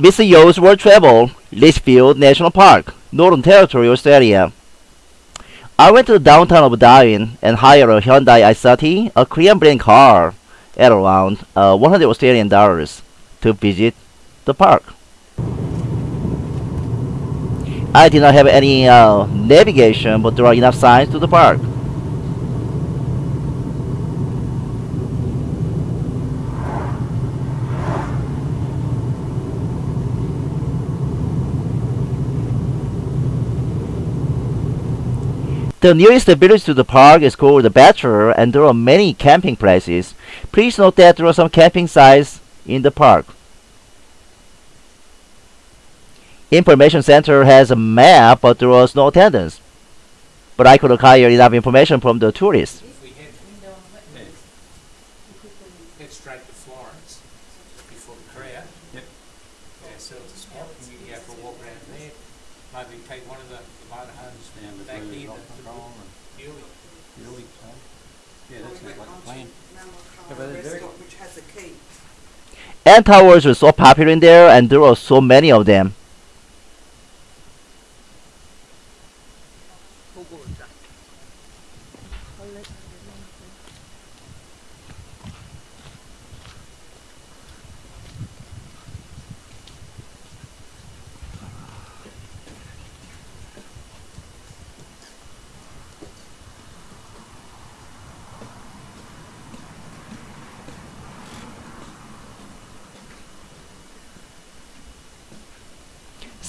Mr. Yo's World Travel, Litchfield National Park, Northern Territory, Australia. I went to the downtown of Darwin and hired a Hyundai i30, a Korean brand car, at around uh, 100 Australian dollars to visit the park. I did not have any uh, navigation, but there are enough signs to the park. The nearest village to the park is called the Batchelor, and there are many camping places. Please note that there are some camping sites in the park. Information Center has a map, but there was no attendance. But I could acquire enough information from the tourists. If we had, head straight to Florence before the crowd. Yep. Yeah, so it's a spot, and you can go for a walk around there. Maybe take one of the motorhomes Down back between here, Rock the, Control and the Buley. Buley, so. Yeah, that sounds like a plan. Yeah, but Malacca they're very- restaurant, which has a key. Ant towers were so popular in there, and there were so many of them.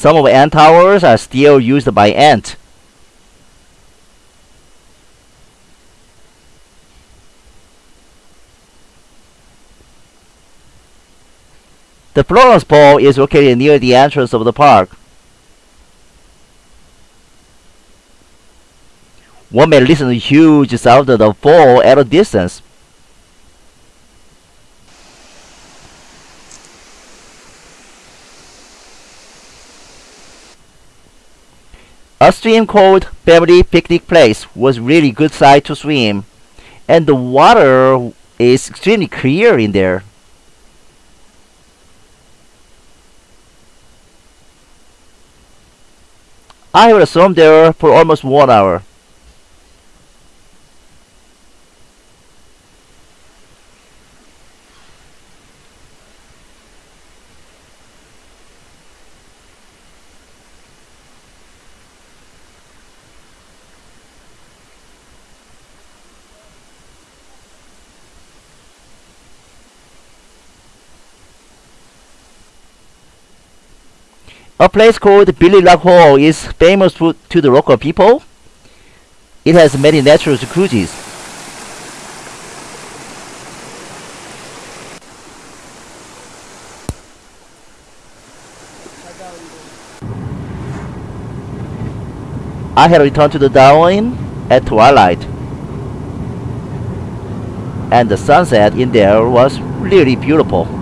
Some of the ant towers are still used by ant. The Florence Bowl is located near the entrance of the park. One may listen to huge sound of the fall at a distance. A stream called Family Picnic Place was really good site to swim, and the water is extremely clear in there. I would swim there for almost one hour. A place called Buley Rockhole is famous to, to the local people. It has many natural jacuzzis. I had returned to the Darwin at twilight. And the sunset in there was really beautiful.